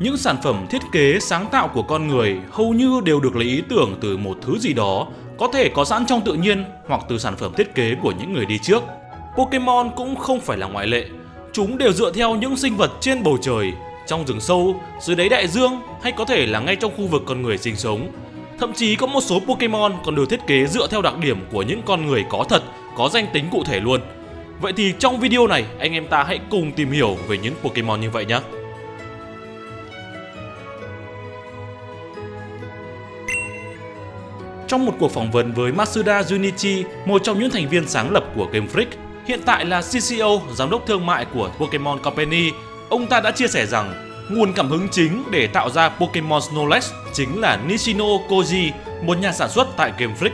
Những sản phẩm thiết kế sáng tạo của con người hầu như đều được lấy ý tưởng từ một thứ gì đó có thể có sẵn trong tự nhiên hoặc từ sản phẩm thiết kế của những người đi trước. Pokemon cũng không phải là ngoại lệ. Chúng đều dựa theo những sinh vật trên bầu trời, trong rừng sâu, dưới đáy đại dương hay có thể là ngay trong khu vực con người sinh sống. Thậm chí có một số Pokemon còn được thiết kế dựa theo đặc điểm của những con người có thật, có danh tính cụ thể luôn. Vậy thì trong video này anh em ta hãy cùng tìm hiểu về những Pokemon như vậy nhé. Trong một cuộc phỏng vấn với Masuda Junichi, một trong những thành viên sáng lập của Game Freak, hiện tại là CCO, giám đốc thương mại của Pokemon Company, ông ta đã chia sẻ rằng nguồn cảm hứng chính để tạo ra Pokemon Snorlax chính là Nishino Koji, một nhà sản xuất tại Game Freak.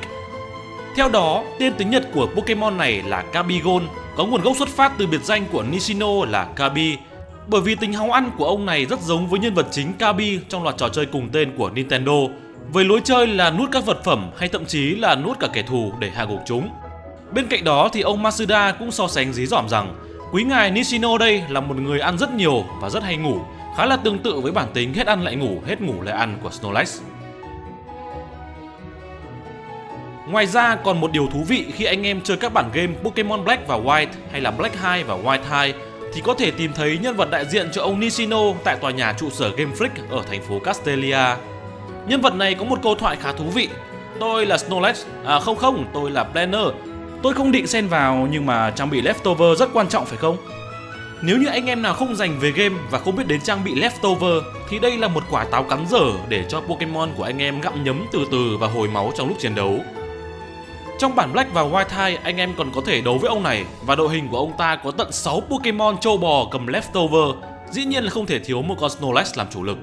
Theo đó, tên tiếng Nhật của Pokemon này là Kabigon, có nguồn gốc xuất phát từ biệt danh của Nishino là Kabi, bởi vì tính háu ăn của ông này rất giống với nhân vật chính Kabi trong loạt trò chơi cùng tên của Nintendo, với lối chơi là nuốt các vật phẩm hay thậm chí là nuốt cả kẻ thù để hạ gục chúng. Bên cạnh đó thì ông Masuda cũng so sánh dí dỏm rằng quý ngài Nishino đây là một người ăn rất nhiều và rất hay ngủ, khá là tương tự với bản tính hết ăn lại ngủ, hết ngủ lại ăn của Snorlax. Ngoài ra còn một điều thú vị khi anh em chơi các bản game Pokemon Black và White hay là Black 2 và White 2 thì có thể tìm thấy nhân vật đại diện cho ông Nishino tại tòa nhà trụ sở Game Freak ở thành phố Castelia. Nhân vật này có một câu thoại khá thú vị. Tôi là Snorlax, à không không, tôi là Planner. Tôi không định xen vào nhưng mà trang bị Leftover rất quan trọng phải không? Nếu như anh em nào không dành về game và không biết đến trang bị Leftover thì đây là một quả táo cắn dở để cho Pokemon của anh em gặm nhấm từ từ và hồi máu trong lúc chiến đấu. Trong bản Black và White 2, anh em còn có thể đấu với ông này và đội hình của ông ta có tận 6 Pokemon châu bò cầm Leftover. Dĩ nhiên là không thể thiếu một con Snorlax làm chủ lực.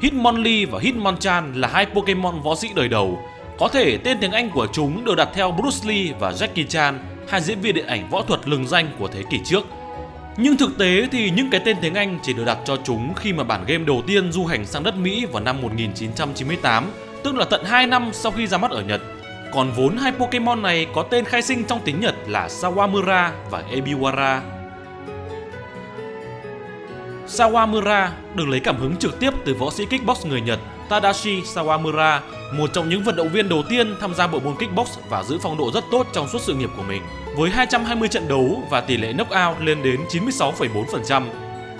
Hitmonlee và Hitmonchan là hai Pokemon võ sĩ đời đầu. Có thể tên tiếng Anh của chúng được đặt theo Bruce Lee và Jackie Chan, hai diễn viên điện ảnh võ thuật lừng danh của thế kỷ trước. Nhưng thực tế thì những cái tên tiếng Anh chỉ được đặt cho chúng khi mà bản game đầu tiên du hành sang đất Mỹ vào năm 1998, tức là tận 2 năm sau khi ra mắt ở Nhật. Còn vốn hai Pokemon này có tên khai sinh trong tiếng Nhật là Sawamura và Ebiwara. Sawamura được lấy cảm hứng trực tiếp từ võ sĩ kickbox người Nhật Tadashi Sawamura, một trong những vận động viên đầu tiên tham gia bộ môn kickbox và giữ phong độ rất tốt trong suốt sự nghiệp của mình. Với 220 trận đấu và tỷ lệ knockout lên đến 96,4%.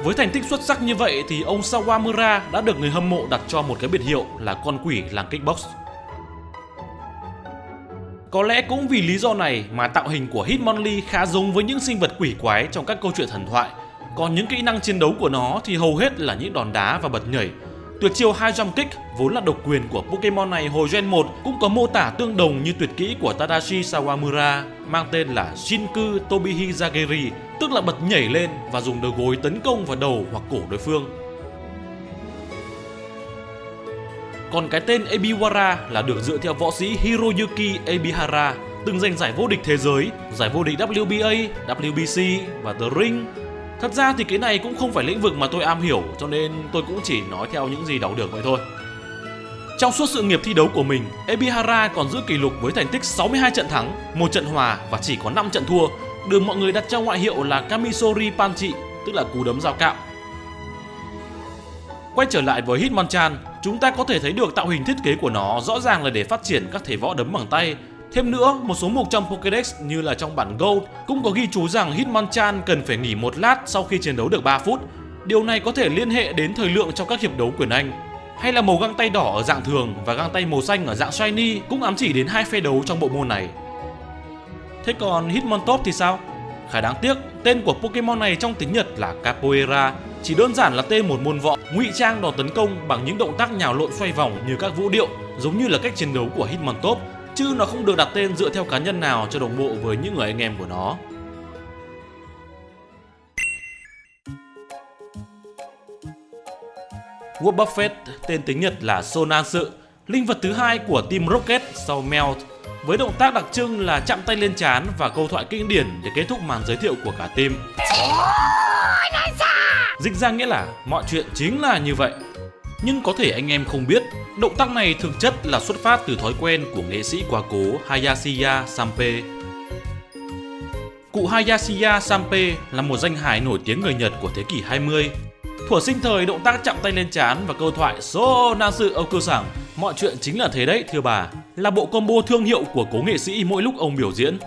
Với thành tích xuất sắc như vậy thì ông Sawamura đã được người hâm mộ đặt cho một cái biệt hiệu là con quỷ làng kickbox. Có lẽ cũng vì lý do này mà tạo hình của Hitmonlee khá giống với những sinh vật quỷ quái trong các câu chuyện thần thoại còn những kỹ năng chiến đấu của nó thì hầu hết là những đòn đá và bật nhảy. Tuyệt chiêu hai jump kick vốn là độc quyền của Pokemon này hồi Gen 1 cũng có mô tả tương đồng như tuyệt kỹ của Tadashi Sawamura mang tên là Shinku Tobihi Zageri, tức là bật nhảy lên và dùng đầu gối tấn công vào đầu hoặc cổ đối phương. Còn cái tên Ebiwara là được dựa theo võ sĩ Hiroyuki Ebihara, từng giành giải vô địch thế giới, giải vô địch WBA, WBC và The Ring Thật ra thì cái này cũng không phải lĩnh vực mà tôi am hiểu cho nên tôi cũng chỉ nói theo những gì đọc được vậy thôi. Trong suốt sự nghiệp thi đấu của mình, Ebihara còn giữ kỷ lục với thành tích 62 trận thắng, một trận hòa và chỉ có 5 trận thua, được mọi người đặt cho ngoại hiệu là Kamisori Panchi, tức là cú đấm dao cạo. Quay trở lại với Hitmonchan, chúng ta có thể thấy được tạo hình thiết kế của nó rõ ràng là để phát triển các thể võ đấm bằng tay Thêm nữa, một số mục trong Pokédex như là trong bản Gold cũng có ghi chú rằng Hitmonchan cần phải nghỉ một lát sau khi chiến đấu được 3 phút. Điều này có thể liên hệ đến thời lượng trong các hiệp đấu quyền Anh. Hay là màu găng tay đỏ ở dạng thường và găng tay màu xanh ở dạng shiny cũng ám chỉ đến hai phe đấu trong bộ môn này. Thế còn Hitmontop thì sao? Khá đáng tiếc, tên của Pokemon này trong tiếng Nhật là Capoeira, chỉ đơn giản là tên một môn võ ngụy trang đòn tấn công bằng những động tác nhào lộn xoay vòng như các vũ điệu, giống như là cách chiến đấu của Hitmontop chứ nó không được đặt tên dựa theo cá nhân nào cho đồng bộ với những người anh em của nó. Warp Buffet, tên tiếng Nhật là Sonansu, linh vật thứ hai của Team Rocket sau Melt, với động tác đặc trưng là chạm tay lên chán và câu thoại kinh điển để kết thúc màn giới thiệu của cả team. Dịch ra nghĩa là mọi chuyện chính là như vậy. Nhưng có thể anh em không biết, động tác này thực chất là xuất phát từ thói quen của nghệ sĩ quá cố Hayashiya Sampe. Cụ Hayashiya Sampe là một danh hài nổi tiếng người Nhật của thế kỷ 20. Thuở sinh thời động tác chạm tay lên chán và câu thoại So Nansu Okusang Mọi chuyện chính là thế đấy thưa bà Là bộ combo thương hiệu của cố nghệ sĩ mỗi lúc ông biểu diễn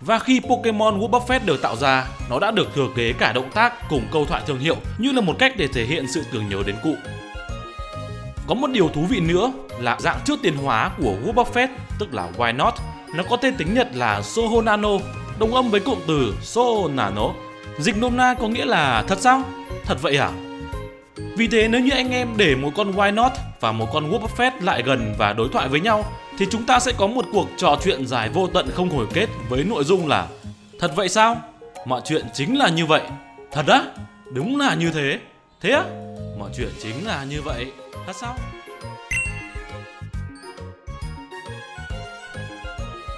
và khi Pokemon World Buffet được tạo ra, nó đã được thừa kế cả động tác cùng câu thoại thương hiệu như là một cách để thể hiện sự tưởng nhớ đến cụ. Có một điều thú vị nữa là dạng trước tiền hóa của Warren Buffett, tức là Why Not, nó có tên tiếng Nhật là Soho Nano, đồng âm với cụm từ Soho Nano. Dịch nôm na có nghĩa là thật sao? Thật vậy à? Vì thế nếu như anh em để một con Why Not và một con Warren Buffett lại gần và đối thoại với nhau thì chúng ta sẽ có một cuộc trò chuyện dài vô tận không hồi kết với nội dung là Thật vậy sao? Mọi chuyện chính là như vậy. Thật á? Đúng là như thế. Thế á? Mọi chuyện chính là như vậy. Thật sao?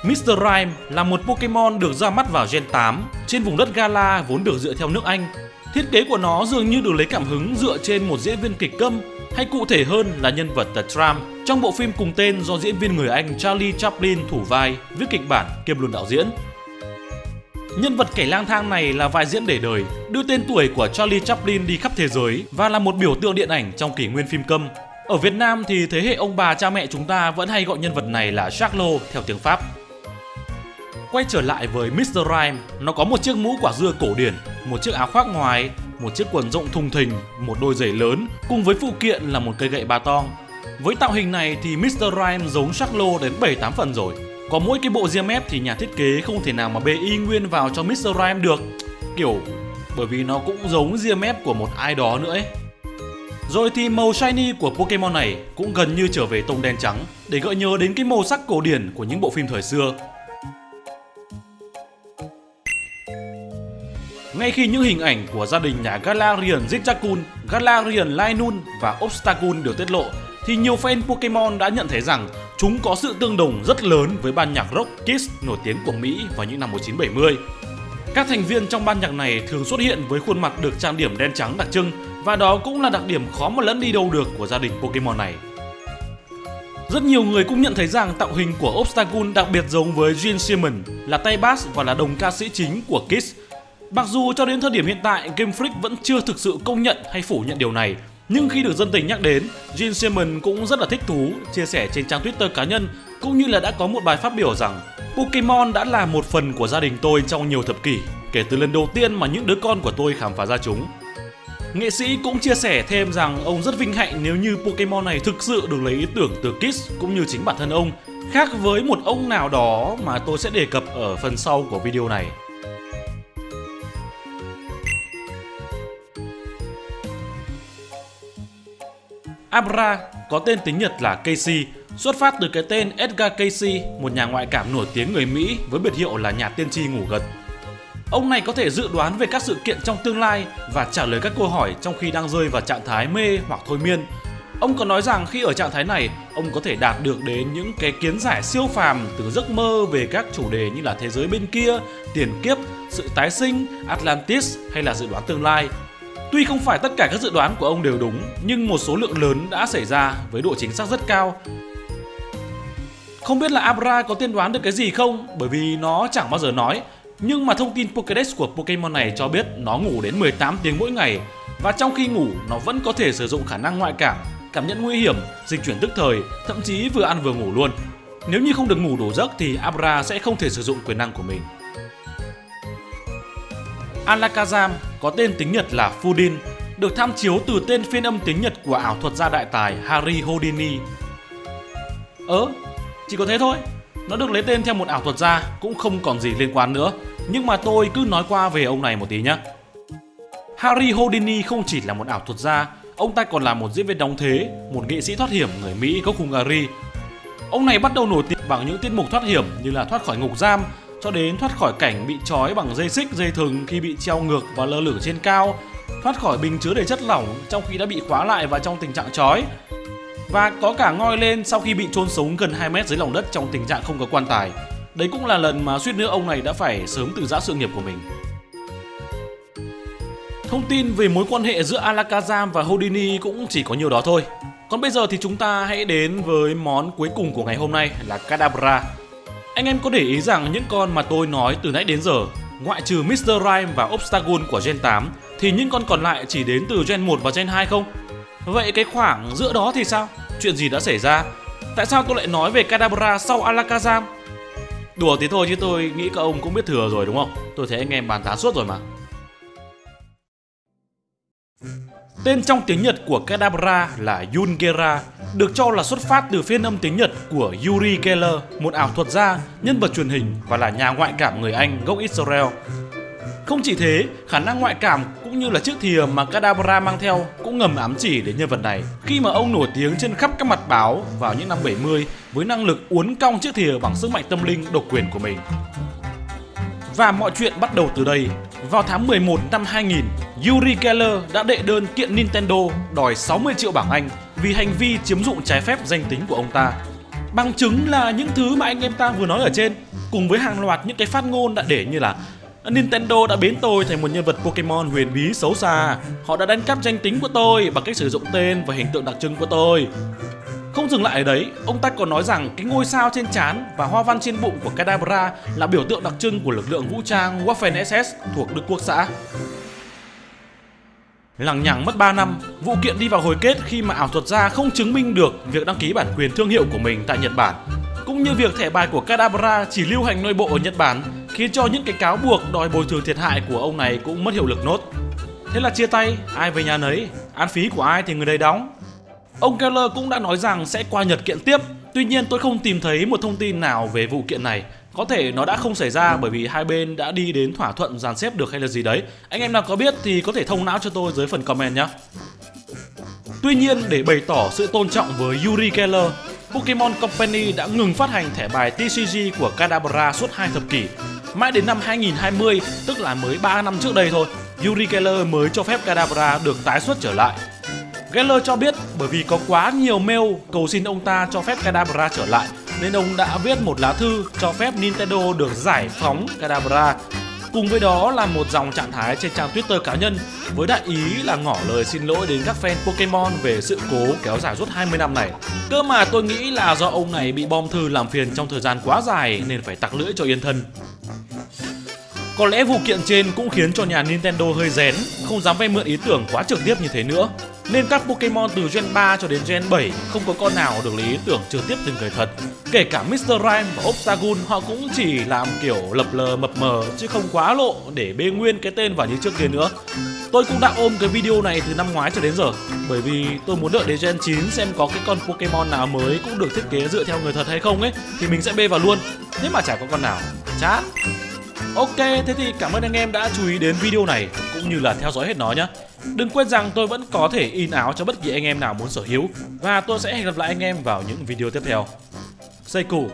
Mr. Rhyme là một Pokemon được ra mắt vào Gen 8 trên vùng đất Gala vốn được dựa theo nước Anh. Thiết kế của nó dường như được lấy cảm hứng dựa trên một diễn viên kịch câm hay cụ thể hơn là nhân vật The Tram trong bộ phim cùng tên do diễn viên người Anh Charlie Chaplin thủ vai, viết kịch bản kiêm luôn đạo diễn. Nhân vật kẻ lang thang này là vai diễn để đời, đưa tên tuổi của Charlie Chaplin đi khắp thế giới và là một biểu tượng điện ảnh trong kỷ nguyên phim câm. Ở Việt Nam thì thế hệ ông bà cha mẹ chúng ta vẫn hay gọi nhân vật này là Charlot theo tiếng Pháp. Quay trở lại với Mr. Rhyme, nó có một chiếc mũ quả dưa cổ điển, một chiếc áo khoác ngoài, một chiếc quần rộng thùng thình, một đôi giày lớn cùng với phụ kiện là một cây gậy ba tong. Với tạo hình này thì Mr. Rhyme giống Charlot đến 7-8 phần rồi. Có mỗi cái bộ ria mép thì nhà thiết kế không thể nào mà bê y nguyên vào cho Mr. Rhyme được. Kiểu bởi vì nó cũng giống ria mép của một ai đó nữa ấy. Rồi thì màu shiny của Pokemon này cũng gần như trở về tông đen trắng để gợi nhớ đến cái màu sắc cổ điển của những bộ phim thời xưa. Ngay khi những hình ảnh của gia đình nhà Galarian Zigzagoon, Galarian Lainun và Obstacun được tiết lộ thì nhiều fan Pokemon đã nhận thấy rằng chúng có sự tương đồng rất lớn với ban nhạc rock Kiss nổi tiếng của Mỹ vào những năm 1970. Các thành viên trong ban nhạc này thường xuất hiện với khuôn mặt được trang điểm đen trắng đặc trưng và đó cũng là đặc điểm khó mà lẫn đi đâu được của gia đình Pokemon này. Rất nhiều người cũng nhận thấy rằng tạo hình của Obstagoon đặc biệt giống với Gene Simmons là tay bass và là đồng ca sĩ chính của Kiss. Mặc dù cho đến thời điểm hiện tại, Game Freak vẫn chưa thực sự công nhận hay phủ nhận điều này nhưng khi được dân tình nhắc đến, Gene Simmons cũng rất là thích thú, chia sẻ trên trang Twitter cá nhân cũng như là đã có một bài phát biểu rằng Pokemon đã là một phần của gia đình tôi trong nhiều thập kỷ, kể từ lần đầu tiên mà những đứa con của tôi khám phá ra chúng. Nghệ sĩ cũng chia sẻ thêm rằng ông rất vinh hạnh nếu như Pokemon này thực sự được lấy ý tưởng từ Kiss cũng như chính bản thân ông, khác với một ông nào đó mà tôi sẽ đề cập ở phần sau của video này. Abra có tên tiếng Nhật là Casey, xuất phát từ cái tên Edgar Casey, một nhà ngoại cảm nổi tiếng người Mỹ với biệt hiệu là nhà tiên tri ngủ gật. Ông này có thể dự đoán về các sự kiện trong tương lai và trả lời các câu hỏi trong khi đang rơi vào trạng thái mê hoặc thôi miên. Ông có nói rằng khi ở trạng thái này, ông có thể đạt được đến những cái kiến giải siêu phàm từ giấc mơ về các chủ đề như là thế giới bên kia, tiền kiếp, sự tái sinh, Atlantis hay là dự đoán tương lai. Tuy không phải tất cả các dự đoán của ông đều đúng, nhưng một số lượng lớn đã xảy ra với độ chính xác rất cao. Không biết là Abra có tiên đoán được cái gì không, bởi vì nó chẳng bao giờ nói. Nhưng mà thông tin Pokédex của Pokemon này cho biết nó ngủ đến 18 tiếng mỗi ngày và trong khi ngủ nó vẫn có thể sử dụng khả năng ngoại cảm, cảm nhận nguy hiểm, dịch chuyển tức thời, thậm chí vừa ăn vừa ngủ luôn. Nếu như không được ngủ đủ giấc thì Abra sẽ không thể sử dụng quyền năng của mình. Alakazam có tên tiếng Nhật là Fudin, được tham chiếu từ tên phiên âm tiếng Nhật của ảo thuật gia đại tài Harry Houdini. Ớ, chỉ có thế thôi. Nó được lấy tên theo một ảo thuật gia cũng không còn gì liên quan nữa. Nhưng mà tôi cứ nói qua về ông này một tí nhé. Harry Houdini không chỉ là một ảo thuật gia, ông ta còn là một diễn viên đóng thế, một nghệ sĩ thoát hiểm người Mỹ gốc Hungary. Ông này bắt đầu nổi tiếng bằng những tiết mục thoát hiểm như là thoát khỏi ngục giam, cho đến thoát khỏi cảnh bị trói bằng dây xích dây thừng khi bị treo ngược và lơ lửng trên cao, thoát khỏi bình chứa đầy chất lỏng trong khi đã bị khóa lại và trong tình trạng trói. Và có cả ngoi lên sau khi bị chôn sống gần 2 mét dưới lòng đất trong tình trạng không có quan tài. Đấy cũng là lần mà suýt nữa ông này đã phải sớm từ giã sự nghiệp của mình. Thông tin về mối quan hệ giữa Alakazam và Houdini cũng chỉ có nhiều đó thôi. Còn bây giờ thì chúng ta hãy đến với món cuối cùng của ngày hôm nay là Kadabra anh em có để ý rằng những con mà tôi nói từ nãy đến giờ, ngoại trừ Mr. Rhyme và Obstagoon của Gen 8 thì những con còn lại chỉ đến từ Gen 1 và Gen 2 không? Vậy cái khoảng giữa đó thì sao? Chuyện gì đã xảy ra? Tại sao tôi lại nói về Kadabra sau Alakazam? Đùa tí thôi chứ tôi nghĩ các ông cũng biết thừa rồi, đúng không? Tôi thấy anh em bàn tán suốt rồi mà. Tên trong tiếng Nhật của Kadabra là Yungera, được cho là xuất phát từ phiên âm tiếng Nhật của Yuri Geller, một ảo thuật gia, nhân vật truyền hình và là nhà ngoại cảm người Anh gốc Israel. Không chỉ thế, khả năng ngoại cảm cũng như là chiếc thìa mà Kadabra mang theo cũng ngầm ám chỉ đến nhân vật này khi mà ông nổi tiếng trên khắp các mặt báo vào những năm 70 với năng lực uốn cong chiếc thìa bằng sức mạnh tâm linh độc quyền của mình. Và mọi chuyện bắt đầu từ đây. Vào tháng 11 năm 2000, Yuri Geller đã đệ đơn kiện Nintendo đòi 60 triệu bảng Anh vì hành vi chiếm dụng trái phép danh tính của ông ta. Bằng chứng là những thứ mà anh em ta vừa nói ở trên, cùng với hàng loạt những cái phát ngôn đã để như là Nintendo đã biến tôi thành một nhân vật Pokemon huyền bí xấu xa. Họ đã đánh cắp danh tính của tôi bằng cách sử dụng tên và hình tượng đặc trưng của tôi. Không dừng lại ở đấy, ông ta còn nói rằng cái ngôi sao trên trán và hoa văn trên bụng của Kadabra là biểu tượng đặc trưng của lực lượng vũ trang Waffen SS thuộc Đức Quốc xã. Lằng nhằng mất 3 năm, vụ kiện đi vào hồi kết khi mà ảo thuật gia không chứng minh được việc đăng ký bản quyền thương hiệu của mình tại Nhật Bản. Cũng như việc thẻ bài của Kadabra chỉ lưu hành nội bộ ở Nhật Bản khiến cho những cái cáo buộc đòi bồi thường thiệt hại của ông này cũng mất hiệu lực nốt. Thế là chia tay, ai về nhà nấy, án phí của ai thì người đấy đóng. Ông Keller cũng đã nói rằng sẽ qua Nhật kiện tiếp. Tuy nhiên tôi không tìm thấy một thông tin nào về vụ kiện này. Có thể nó đã không xảy ra bởi vì hai bên đã đi đến thỏa thuận dàn xếp được hay là gì đấy. Anh em nào có biết thì có thể thông não cho tôi dưới phần comment nhé. Tuy nhiên để bày tỏ sự tôn trọng với Yuri Keller, Pokemon Company đã ngừng phát hành thẻ bài TCG của Kadabra suốt hai thập kỷ. Mãi đến năm 2020, tức là mới 3 năm trước đây thôi, Yuri Keller mới cho phép Kadabra được tái xuất trở lại. Geller cho biết bởi vì có quá nhiều mail cầu xin ông ta cho phép Kadabra trở lại nên ông đã viết một lá thư cho phép Nintendo được giải phóng Kadabra. Cùng với đó là một dòng trạng thái trên trang Twitter cá nhân với đại ý là ngỏ lời xin lỗi đến các fan Pokemon về sự cố kéo dài suốt 20 năm này. Cơ mà tôi nghĩ là do ông này bị bom thư làm phiền trong thời gian quá dài nên phải tặc lưỡi cho yên thân. Có lẽ vụ kiện trên cũng khiến cho nhà Nintendo hơi rén, không dám vay mượn ý tưởng quá trực tiếp như thế nữa. Nên các Pokemon từ Gen 3 cho đến Gen 7 không có con nào được lấy ý tưởng trực tiếp từ người thật. Kể cả Mr. Rhyme và Obstagoon họ cũng chỉ làm kiểu lập lờ mập mờ chứ không quá lộ để bê nguyên cái tên vào như trước kia nữa. Tôi cũng đã ôm cái video này từ năm ngoái cho đến giờ Bởi vì tôi muốn đợi đến Gen 9 xem có cái con Pokemon nào mới cũng được thiết kế dựa theo người thật hay không ấy Thì mình sẽ bê vào luôn Thế mà chả có con nào Chát Ok, thế thì cảm ơn anh em đã chú ý đến video này cũng như là theo dõi hết nó nhé. Đừng quên rằng tôi vẫn có thể in áo cho bất kỳ anh em nào muốn sở hữu, và tôi sẽ hẹn gặp lại anh em vào những video tiếp theo. Say cool.